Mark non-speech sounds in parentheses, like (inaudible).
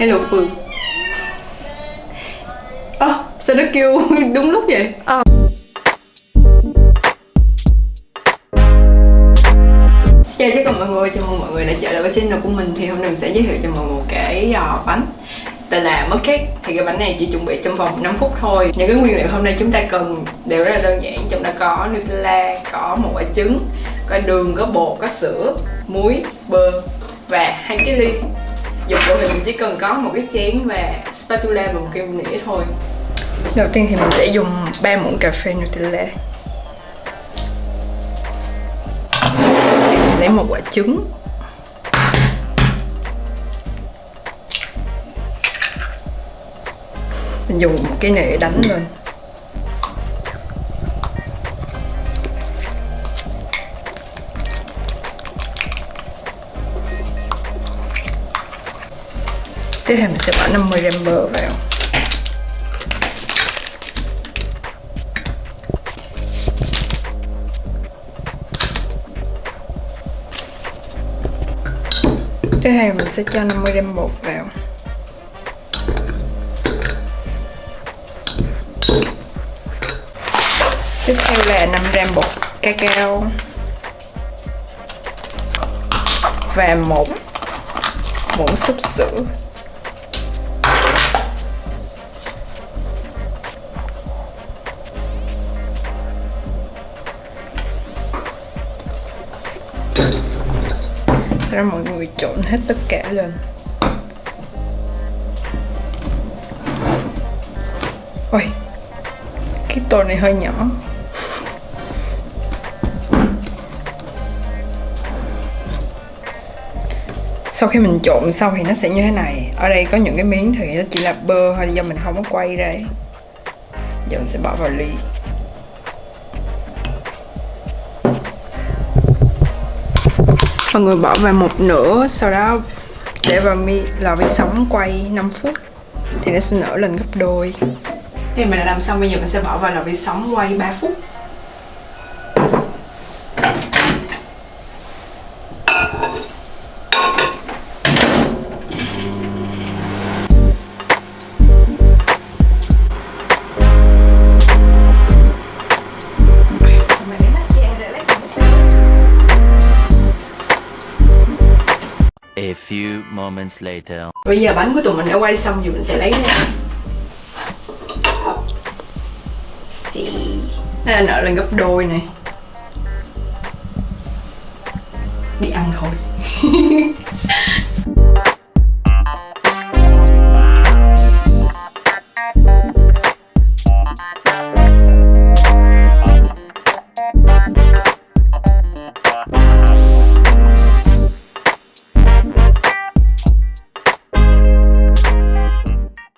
Hello Phương. Ơ, sao nó kêu (laughs) đúng lúc vậy? Ờ. Chào tất cả mọi người, chào mừng mọi người đã trở lại với channel của mình. Thì hôm nay mình sẽ giới thiệu cho mọi người cái uh, bánh tên là mứt cake. Thì cái bánh này chỉ chuẩn bị trong vòng 5 phút thôi. Những cái nguyên liệu hôm nay chúng ta cần đều rất là đơn giản. Trong đó có Nutella, có một quả trứng, có đường, có bột, có sữa, muối, bơ và hai cái ly dụng cụ thì mình chỉ cần có một cái chén và spatula và một cái nĩa thôi. Đầu tiên thì mình sẽ dùng 3 muỗng cà phê Nutella. Lấy một quả trứng. Mình dùng một cái nĩa đánh lên. Tiếp theo mình sẽ bỏ 50 gram bơ vào. Tiếp theo mình sẽ cho 50 gram bột vào. Tiếp theo là 5 gram bột cacao. Và một muỗng súp sữa. Ra mọi người trộn hết tất cả lên ôi, cái tô này hơi nhỏ. Sau khi mình trộn xong thì nó sẽ như thế này. Ở đây có những cái miếng thì nó chỉ là bơ thôi, do mình không có quay ra giờ mình sẽ bỏ vào ly. Mọi người bỏ vào một nửa, sau đó để vào mi lò vi sóng quay 5 phút. Thì nó sẽ nở lên gấp đôi. Thì mình đã làm xong, bây giờ mình sẽ bỏ vào lò vi sóng quay 3 phút. A few moments later. Bây giờ bánh của tụi mình đã quay xong rồi mình sẽ lấy ra. Chị. Nó nở lên gấp đôi này. Đi ăn thôi. (laughs)